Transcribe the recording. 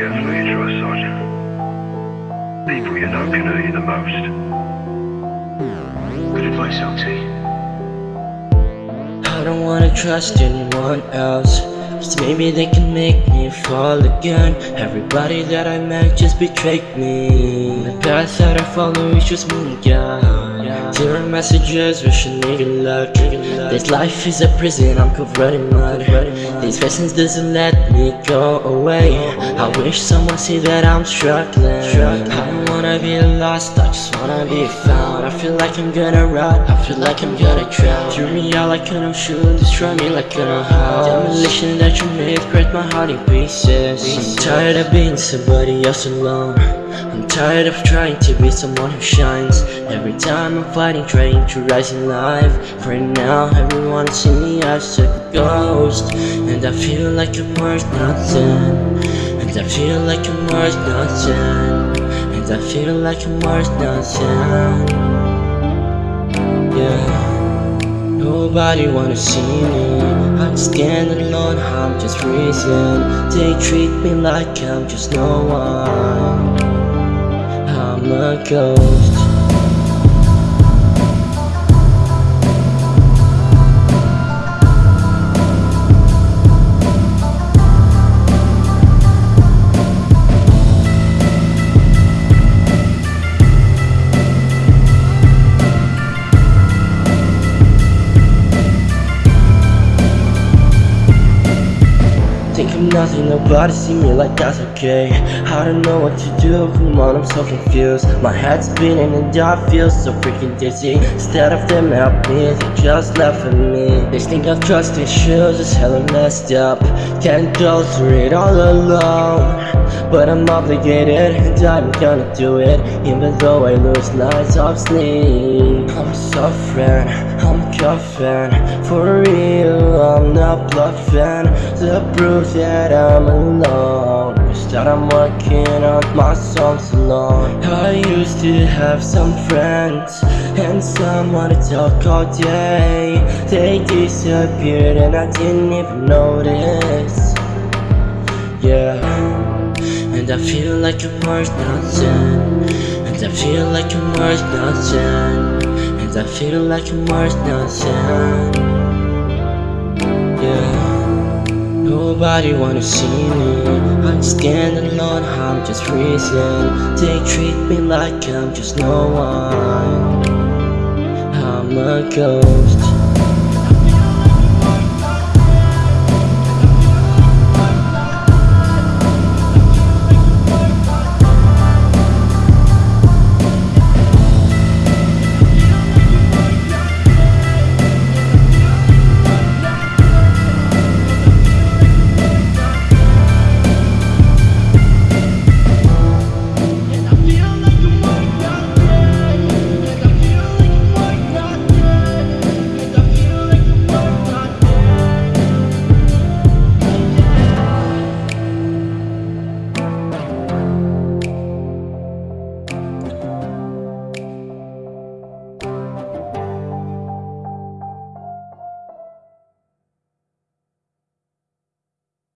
People you know can hurt you the most. Good advice, LT. I don't wanna trust anyone else. Cause maybe they can make me fall again. Everybody that I met just betrayed me. The path that I follow is just moving down Zero messages, wishing nigga luck This life is a prison, I'm covered in mud. These lessons doesn't let me go away. I wish someone see that I'm struggling. I don't wanna be lost, I just wanna be found. I feel like I'm gonna rot, I feel like I'm gonna drown. Threw me out like an ocean, destroy me like an house. Demolition that you made, break my heart in pieces. I'm tired of being somebody else alone tired of trying to be someone who shines. Every time I'm fighting, trying to rise in life. For now, everyone see me as a ghost. And I feel like I'm worth nothing. And I feel like I'm worth nothing. And I feel like I'm worth nothing. Yeah. Nobody wanna see me. I stand alone, I'm just reason They treat me like I'm just no one I'm a nothing, nobody see me like that's okay. I don't know what to do, come on, I'm so confused. My head's spinning and I feel so freaking dizzy. Instead of them help me, they just laugh at me. They think I've trust issues, it's hella messed up. Can't go through it all alone But I'm obligated and I'm gonna do it. Even though I lose nights of sleep. I'm suffering, I'm coughing. For real, I'm not bluffing. The proof that I'm alone. Is that I'm working on my songs alone. I used to have some friends And someone to talk all day. They disappeared and I didn't even notice. Yeah I feel like I'm worth nothing. And I feel like I'm worth nothing. And I feel like I'm worth nothing. Yeah. Nobody wanna see me. I'm standing alone, I'm just reason They treat me like I'm just no one. I'm a ghost